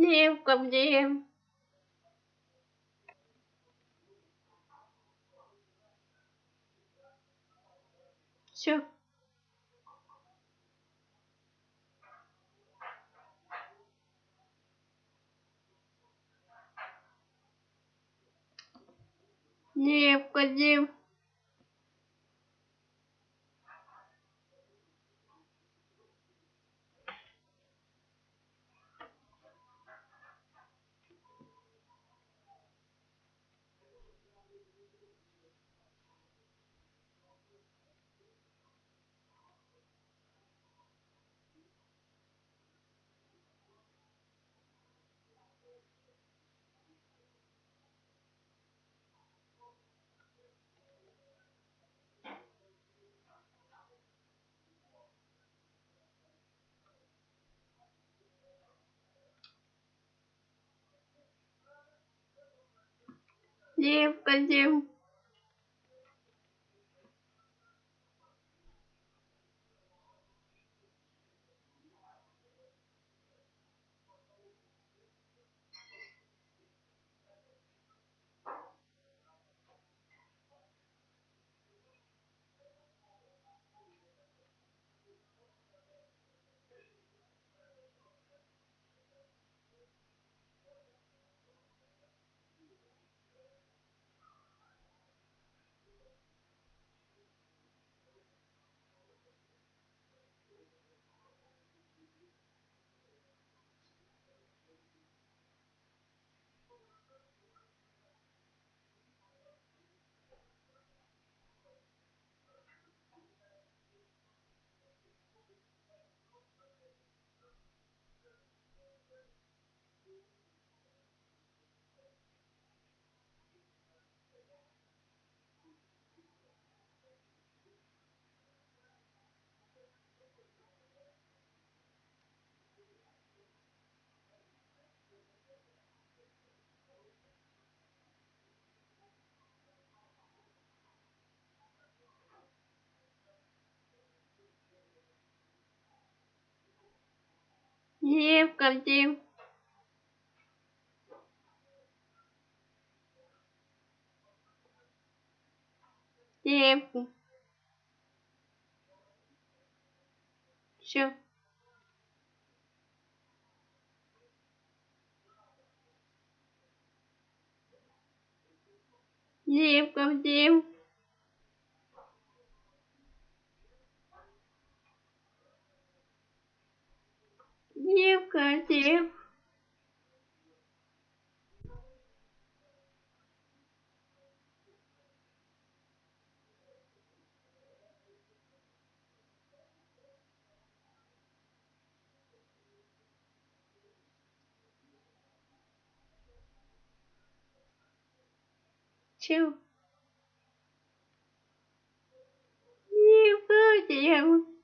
Девка где? Все. Девка, девка. Девка, девка. Девка, девка. Девка. Все. Девка, девка. Девка, девка. Чего? Девка,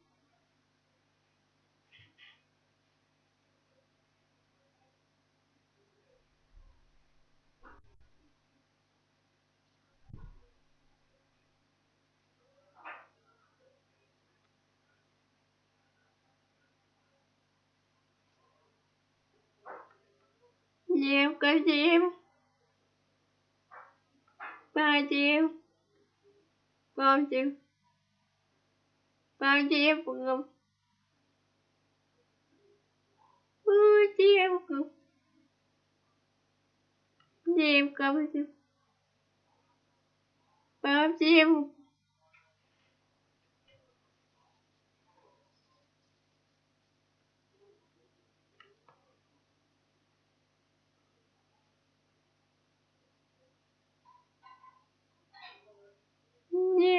девка. Девка, девка. Пойдем. Пойдем. Пойдем. Девка. Девка, пойдем. Пойдем. Девка, девка. Девка, девка. Девка, девка. Девка, девка.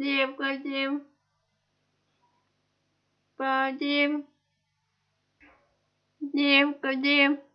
Димка, Дим, Дим, необходим Дим.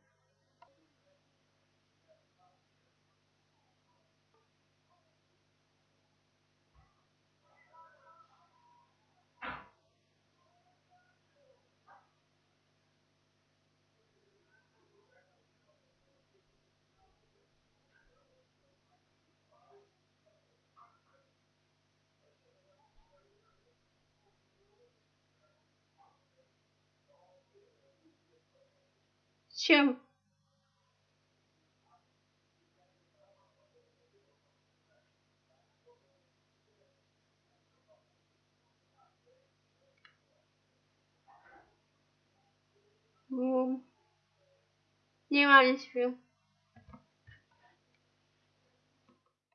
Надо фильм.